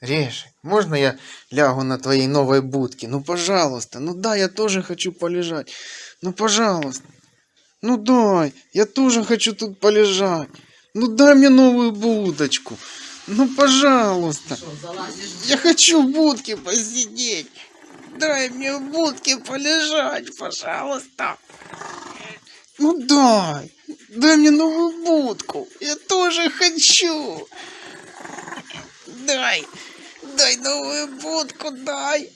Решик, можно я лягу на твоей новой будке? Ну, пожалуйста. Ну да, я тоже хочу полежать. Ну, пожалуйста. Ну дай, я тоже хочу тут полежать. Ну дай мне новую будочку. Ну, пожалуйста. Залазиш? Я хочу в будке посидеть. Дай мне в будке полежать, пожалуйста. Ну дай. Дай мне новую будку. Я тоже хочу. Дай. Дай новую будку, дай.